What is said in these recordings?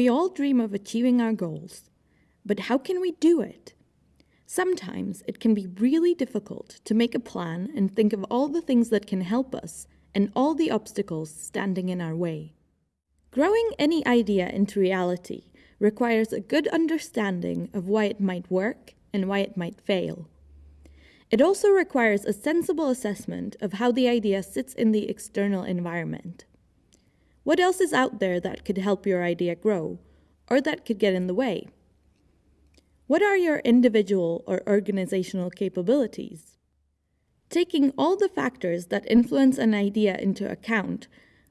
We all dream of achieving our goals, but how can we do it? Sometimes it can be really difficult to make a plan and think of all the things that can help us and all the obstacles standing in our way. Growing any idea into reality requires a good understanding of why it might work and why it might fail. It also requires a sensible assessment of how the idea sits in the external environment. What else is out there that could help your idea grow, or that could get in the way? What are your individual or organizational capabilities? Taking all the factors that influence an idea into account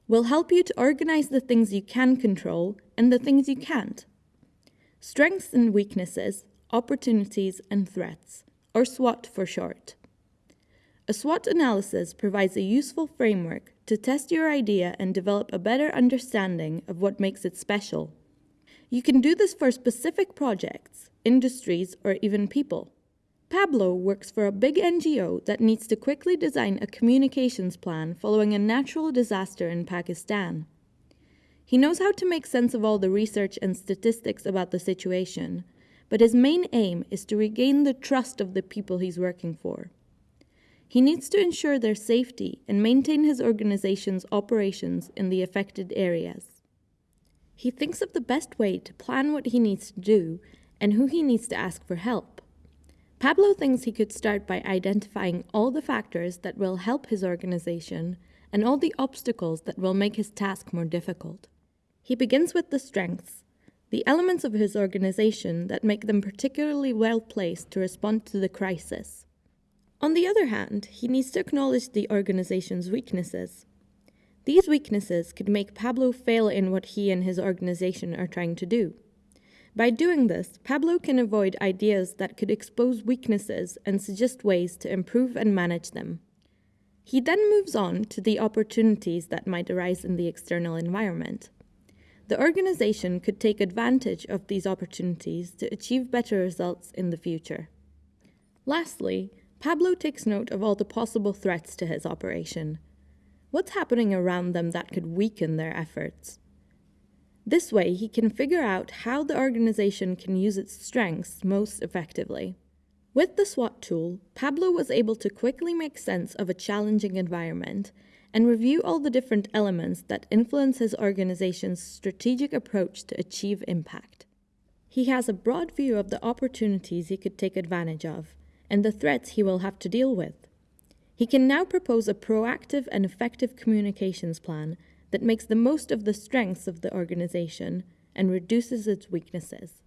will help you to organize the things you can control and the things you can't. Strengths and weaknesses, opportunities and threats or SWOT for short. A SWOT analysis provides a useful framework to test your idea and develop a better understanding of what makes it special. You can do this for specific projects, industries, or even people. Pablo works for a big NGO that needs to quickly design a communications plan following a natural disaster in Pakistan. He knows how to make sense of all the research and statistics about the situation, but his main aim is to regain the trust of the people he's working for. He needs to ensure their safety and maintain his organization's operations in the affected areas. He thinks of the best way to plan what he needs to do and who he needs to ask for help. Pablo thinks he could start by identifying all the factors that will help his organization and all the obstacles that will make his task more difficult. He begins with the strengths the elements of his organization that make them particularly well placed to respond to the crisis. On the other hand, he needs to acknowledge the organization's weaknesses. These weaknesses could make Pablo fail in what he and his organization are trying to do. By doing this, Pablo can avoid ideas that could expose weaknesses and suggest ways to improve and manage them. He then moves on to the opportunities that might arise in the external environment. The organization could take advantage of these opportunities to achieve better results in the future. Lastly, Pablo takes note of all the possible threats to his operation. What's happening around them that could weaken their efforts? This way, he can figure out how the organization can use its strengths most effectively. With the SWOT tool, Pablo was able to quickly make sense of a challenging environment and review all the different elements that influence his organization's strategic approach to achieve impact. He has a broad view of the opportunities he could take advantage of and the threats he will have to deal with. He can now propose a proactive and effective communications plan that makes the most of the strengths of the organization and reduces its weaknesses.